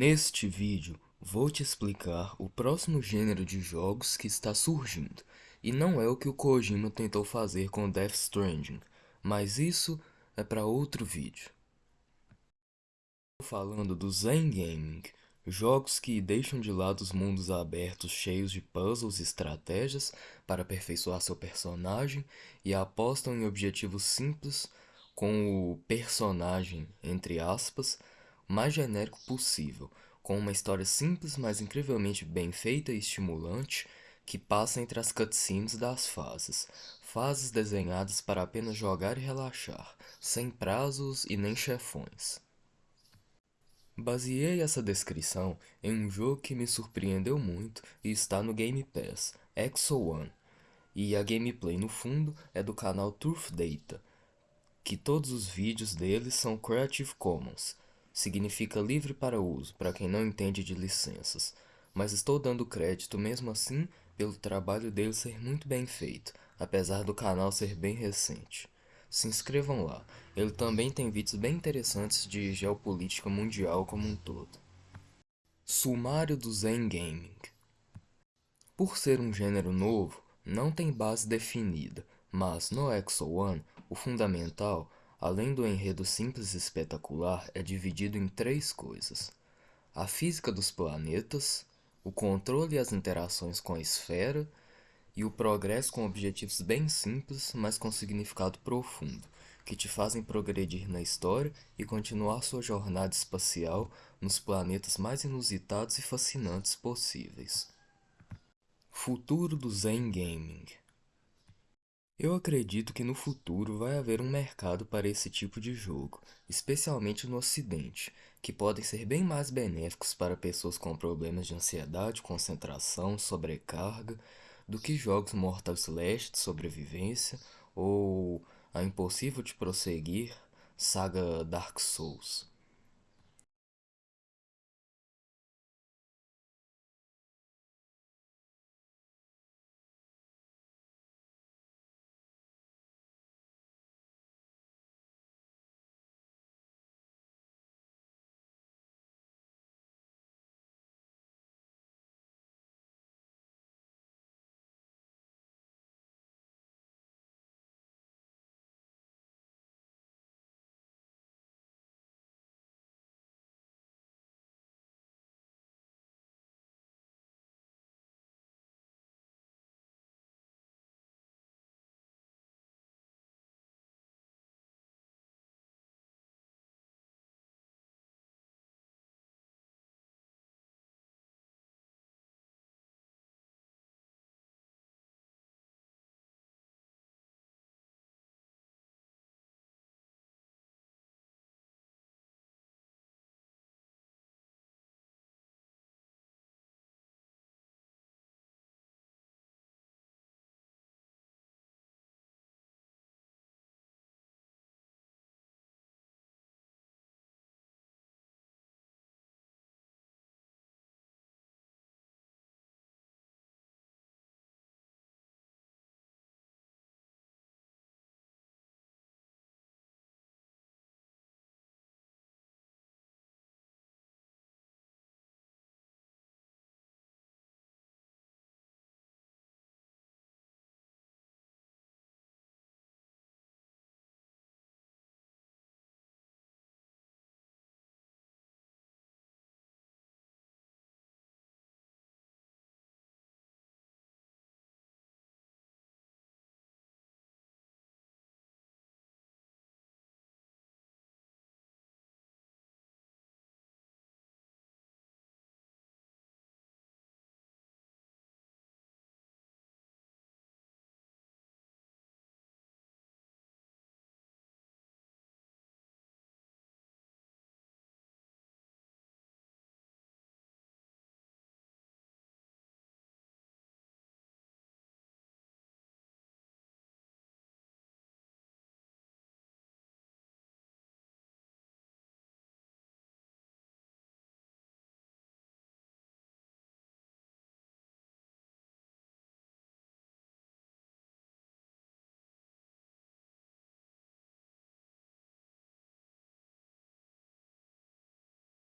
Neste vídeo, vou te explicar o próximo gênero de jogos que está surgindo, e não é o que o Kojima tentou fazer com Death Stranding, mas isso é para outro vídeo. Falando do Zen Gaming, jogos que deixam de lado os mundos abertos cheios de puzzles e estratégias para aperfeiçoar seu personagem e apostam em objetivos simples com o personagem, entre aspas, mais genérico possível, com uma história simples, mas incrivelmente bem feita e estimulante, que passa entre as cutscenes das fases. Fases desenhadas para apenas jogar e relaxar, sem prazos e nem chefões. Baseei essa descrição em um jogo que me surpreendeu muito e está no Game Pass, Exo One, e a gameplay no fundo é do canal Turf Data, que todos os vídeos deles são Creative Commons, significa livre para uso, para quem não entende de licenças, mas estou dando crédito mesmo assim pelo trabalho dele ser muito bem feito, apesar do canal ser bem recente. Se inscrevam lá, ele também tem vídeos bem interessantes de geopolítica mundial como um todo. Sumário do Zen Gaming Por ser um gênero novo, não tem base definida, mas no Exo One, o fundamental além do enredo simples e espetacular, é dividido em três coisas. A física dos planetas, o controle e as interações com a esfera, e o progresso com objetivos bem simples, mas com significado profundo, que te fazem progredir na história e continuar sua jornada espacial nos planetas mais inusitados e fascinantes possíveis. Futuro do Zen Gaming eu acredito que no futuro vai haver um mercado para esse tipo de jogo, especialmente no ocidente, que podem ser bem mais benéficos para pessoas com problemas de ansiedade, concentração, sobrecarga, do que jogos Mortal Celeste de sobrevivência ou a impossível de prosseguir saga Dark Souls.